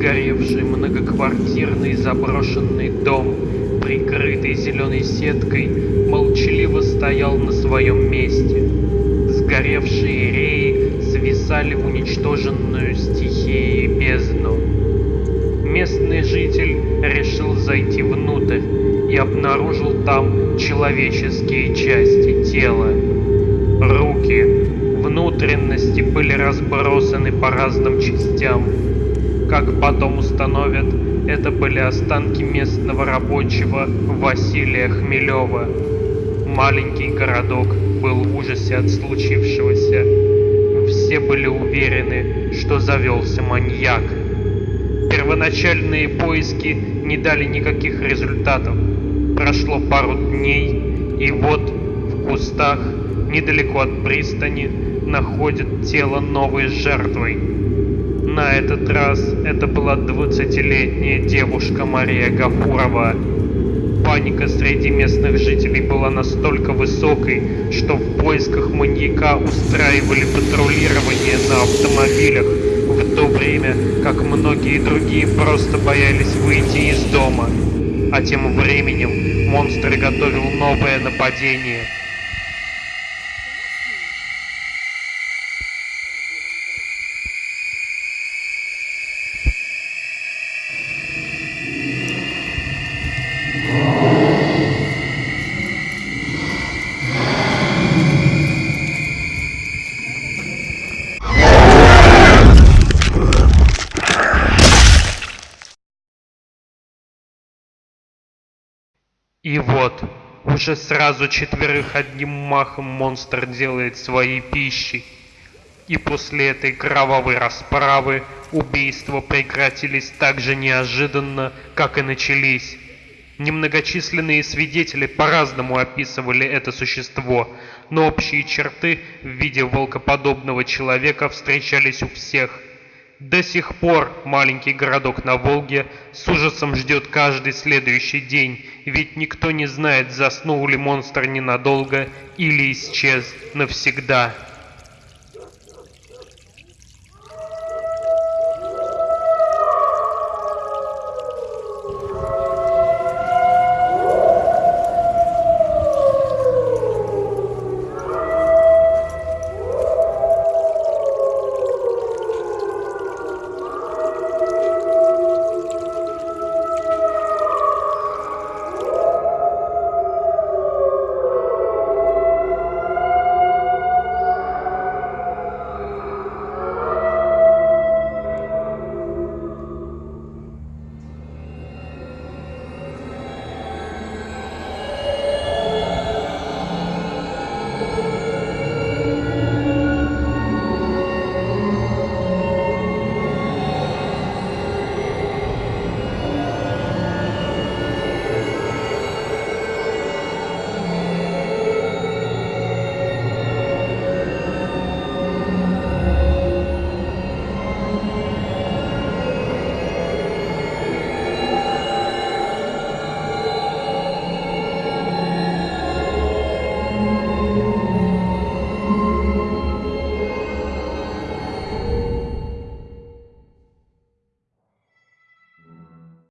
Сгоревший многоквартирный заброшенный дом, прикрытый зеленой сеткой, молчаливо стоял на своем месте. Сгоревшие реи свисали в уничтоженную стихией бездну. Местный житель решил зайти внутрь и обнаружил там человеческие части тела. Руки, внутренности были разбросаны по разным частям. Как потом установят, это были останки местного рабочего Василия Хмелева. Маленький городок был в ужасе от случившегося. Все были уверены, что завелся маньяк. Первоначальные поиски не дали никаких результатов. Прошло пару дней, и вот в кустах, недалеко от пристани, находят тело новой жертвой. На этот раз это была 20-летняя девушка Мария Гафурова. Паника среди местных жителей была настолько высокой, что в поисках маньяка устраивали патрулирование на автомобилях, в то время как многие другие просто боялись выйти из дома. А тем временем монстр готовил новое нападение – И вот, уже сразу четверых одним махом монстр делает своей пищей. И после этой кровавой расправы убийства прекратились так же неожиданно, как и начались. Немногочисленные свидетели по-разному описывали это существо, но общие черты в виде волкоподобного человека встречались у всех – до сих пор маленький городок на Волге с ужасом ждет каждый следующий день, ведь никто не знает, заснул ли монстр ненадолго или исчез навсегда.